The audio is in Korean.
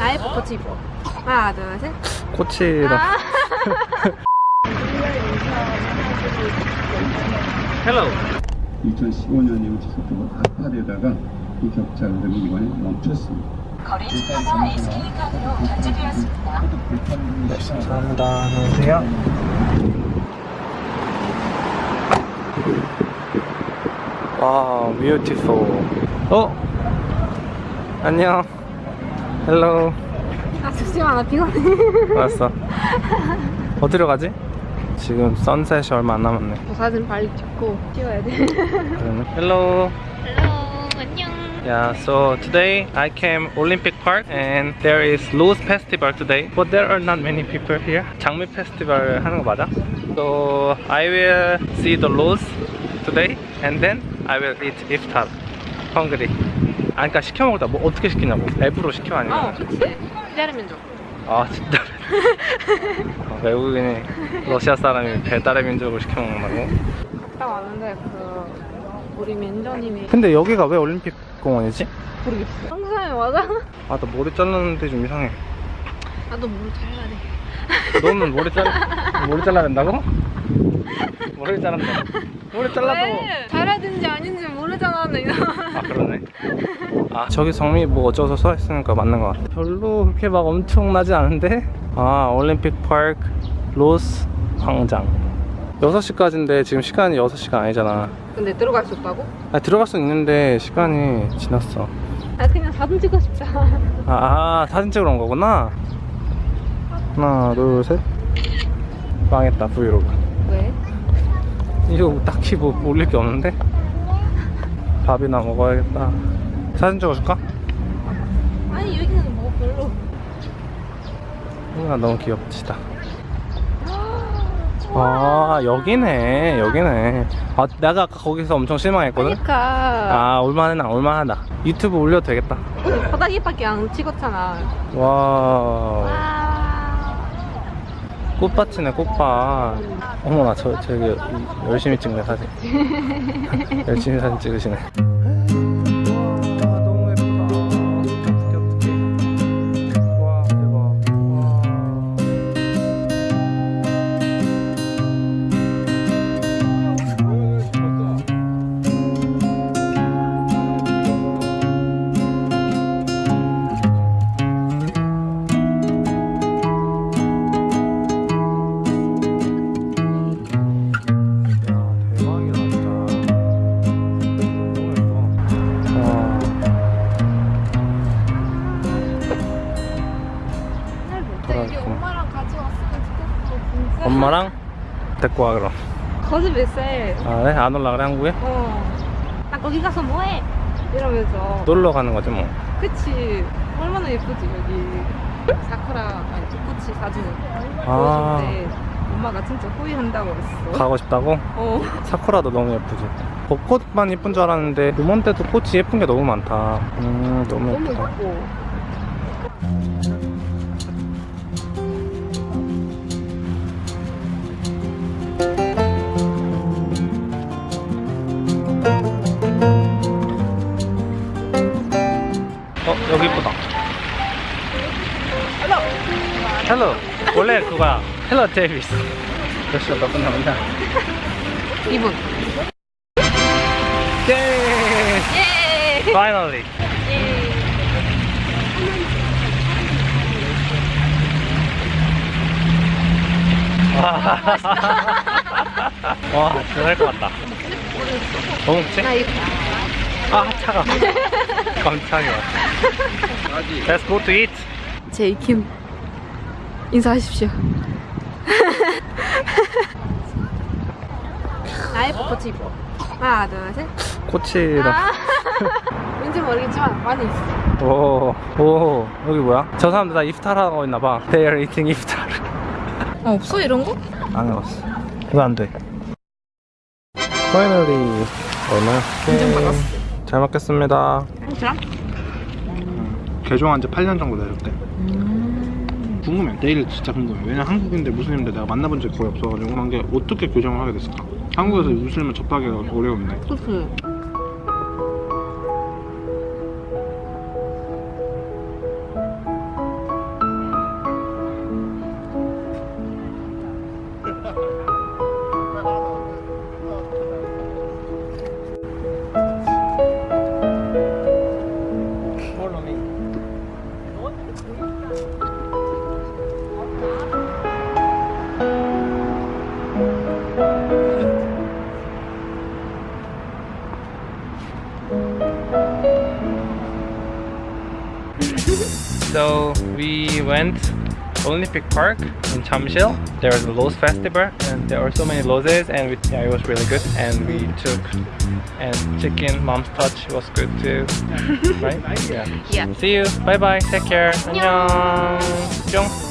나이부터 집어. 하나, 둘, 셋. 코치라 아. 헬로 2015년에 지속적으로 악화되다가 이 격차 흐름이 이번에 멈췄습니다. 거래 주가가 SK카드로 결제되었습니다. 감사합니다 안녕하세요 와 뷰티풀 어? 안녕 헬로 아, 잠시만, 나 피곤해. 왔어 어디로 가지? 지금 선셋이 얼마 안 남았네 저 사진 빨리 찍고 찍어야 돼. 그러네 헬로. Yeah, so today I came Olympic Park and there is Loose Festival today, but there are not many people here. 장미 페스티벌 하는 거 맞아? So I will see the Loose today and then I will eat iftar. Hungry. 아, 그러니까 시켜 먹다 뭐 어떻게 시키냐고. 앱으로 시켜 어, 아니면? 그치. 기다리면 줘. 아 진짜. 어, 외국인이 러시아 사람이 배달의 민족을 시켜 먹는다고? 갔다 왔는데, 그, 우리 멘저님이 근데 여기가 왜 올림픽 공원이지? 모르겠어. 항상 맞아? 아, 나 머리 잘랐는데 좀 이상해. 나도 모르 잘라야 돼. 너는 머리 잘 머리 잘라야 된다고? 머리 자른다. 머리 잘라도 왜? 잘하든지 아닌지 모르잖아, 나 이거. 아 그러네. 아 저기 성미 뭐 어쩌서 써 있으니까 맞는 것 같아. 별로 그렇게 막 엄청나지 않은데. 아 올림픽 파크 로스 광장. 6시까지인데 지금 시간이 6시가 아니잖아. 근데 들어갈 수 없다고? 아 들어갈 수 있는데 시간이 지났어. 아, 그냥 사진 찍고 싶다. 아, 아 사진 찍으러 온 거구나. 하나 둘 셋. 망했다 브이로그. 왜? 이거 딱히 뭐 올릴 게 없는데 밥이나 먹어야겠다 사진 찍어줄까? 아니, 여기는 뭐 별로. 아 너무 귀엽지다 아 여기네 여기네 아 내가 아까 거기서 엄청 실망했거든 그러니까. 아 올만하다 올만하다 유튜브 올려도 되겠다 바닥에밖에 안 찍었잖아. 와 와. 꽃밭이네 꽃밭. 어머나 저 저기 열심히 찍네 사진. 열심히 사진 찍으시네 엄마랑 데리고 와 그럼 거짓 몇 살? 아 그래? 안 올라 그래 한국에? 어. 나 거기 가서 뭐해? 이러면서. 놀러 가는 거지 뭐 그치. 얼마나 예쁘지, 여기. 사쿠라, 아니, 꽃이 사진을 아. 엄마가 진짜 후회한다고 그랬어. 가고 싶다고? 어. 사쿠라도 너무 예쁘지 벚꽃만 예쁜 줄 알았는데 이번 때도 꽃이 예쁜 게 너무 많다 음 너무 너무 예쁘다 예뻐. 여기 이쁘다 헬로 원래 그거야 헬로 데이비스 몇 시가 몇분 남았냐 2분. 예 예! finally 예! 와, 와 진짜 살것 같다 뭐 먹지? 아 차가 깜짝이야 Let's go to eat 제이킴 인사하십시오. 나이부터 집어. 하나, 둘, 셋. 코치라 아. 왠지 모르겠지만 많이 있어. 오, 오, 여기 뭐야? 저 사람들 다 이프타르 하고 있나봐. They are eating 이프타르. 어, 없어 이런 거? 안 해봤어. 이거 안 돼. Finally. 얼마야? 인증 받았어. 잘 먹겠습니다. 그럼? 개종한 지 8년 정도 되셨대. 궁금해. 내일 진짜 궁금해. 왜냐 한국인데 무슬림인데 내가 만나본 적이 거의 없어가지고 궁금한 게 어떻게 교정을 하게 됐을까? 한국에서 무슬림을 접하기가 어려운데. 그치. so we went Olympic Park in Chamsil. There was a Lowe's festival and there were so many Lowe's and we, yeah, it was really good. And we took and chicken mom's touch was good too. right? Yeah. Yeah. See you. Bye bye. Take care. 안녕. 뿅.